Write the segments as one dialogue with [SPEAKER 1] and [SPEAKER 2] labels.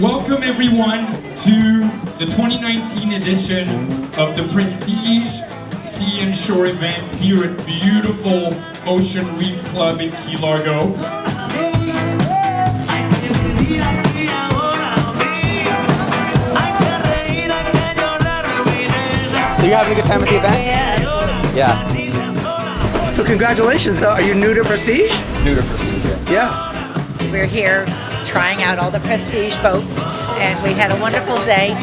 [SPEAKER 1] Welcome everyone to the 2019 edition of the Prestige Sea and Shore event here at beautiful Ocean Reef Club in Key Largo.
[SPEAKER 2] So you're having a good time at the event? Yeah. So congratulations. Are you new to Prestige?
[SPEAKER 3] New to Prestige, yeah.
[SPEAKER 2] Yeah.
[SPEAKER 4] We're here trying out all the Prestige boats and we had a wonderful day.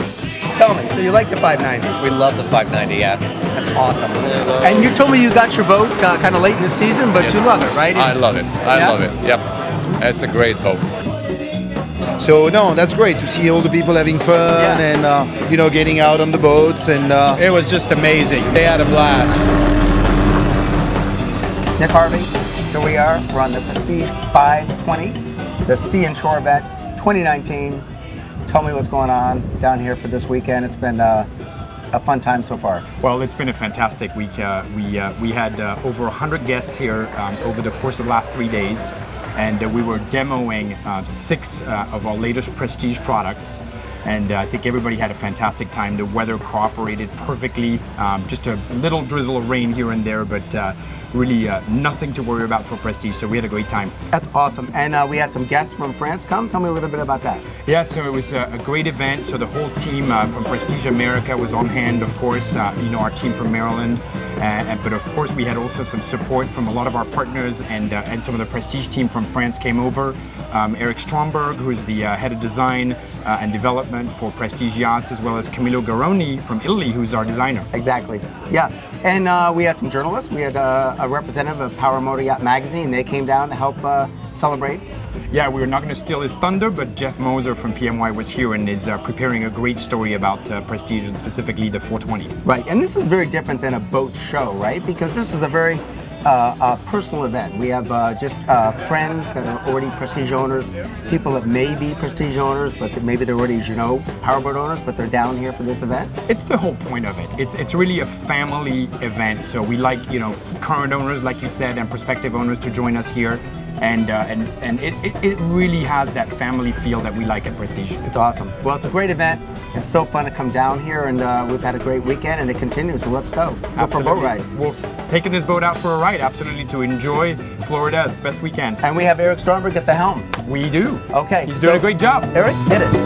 [SPEAKER 2] Tell me, so you like the 590?
[SPEAKER 3] We love the 590, yeah.
[SPEAKER 2] That's awesome. And you told me you got your boat uh, kind of late in the season, but you love it, right?
[SPEAKER 3] I love it. I
[SPEAKER 2] Yeah?
[SPEAKER 3] love it. Yep. It's a great boat.
[SPEAKER 5] So no, that's great to see all the people having fun
[SPEAKER 2] Yeah.
[SPEAKER 5] and uh, you know getting out on the boats and uh,
[SPEAKER 6] It was just amazing. They had a blast.
[SPEAKER 2] Nick Harvey, here we are. We're on the Prestige 520, the Sea and Shore event 2019. Tell me what's going on down here for this weekend. It's been uh, a fun time so far.
[SPEAKER 7] Well, it's been a fantastic week. Uh, we uh, we had uh, over 100 guests here um, over the course of the last three days, and uh, we were demoing uh, six uh, of our latest Prestige products. And uh, I think everybody had a fantastic time. The weather cooperated perfectly. Um, just a little drizzle of rain here and there, but uh, really uh, nothing to worry about for Prestige. So we had a great time.
[SPEAKER 2] That's awesome. And uh, we had some guests from France come. Tell me a little bit about that.
[SPEAKER 7] Yeah, so it was a, great event. So the whole team uh, from Prestige America was on hand, of course. Uh, you know, our team from Maryland, but of course we had also some support from a lot of our partners, and uh, and some of the Prestige team from France came over. Um, Eric Stromberg, who's the uh, head of design and development for Prestige Yachts, as well as Camillo Garroni from Italy, who's our designer.
[SPEAKER 2] Exactly. Yeah. And uh, we had some journalists. We had uh, a representative of Power Motor Yacht Magazine. They came down to help uh, celebrate.
[SPEAKER 7] Yeah, we were not going to steal his thunder, but Jeff Moser from PMY was here and is uh, preparing a great story about uh, Prestige and specifically the 420.
[SPEAKER 2] Right. And this is very different than a boat show, right? Because this is a very uh, uh, personal event. We have uh, just uh, friends that are already Prestige owners, people that may be Prestige owners, but maybe they're already, you know, powerboat owners, but they're down here for this event.
[SPEAKER 7] It's the whole point of it. It's it's really a family event. So we like you know current owners, like you said, and prospective owners to join us here, and uh, and and it, it, it really has that family feel that we like at Prestige.
[SPEAKER 2] It's awesome. Well, it's a great event. It's so fun to come down here, and uh, we've had a great weekend, and it continues. So let's go. Go for a boat ride.
[SPEAKER 7] We're taking this boat out for a ride, absolutely, to enjoy Florida as best we can.
[SPEAKER 2] And we have Eric Stromberg at the helm.
[SPEAKER 7] We do.
[SPEAKER 2] Okay.
[SPEAKER 7] He's doing
[SPEAKER 2] so-
[SPEAKER 7] a great job.
[SPEAKER 2] Eric, hit it.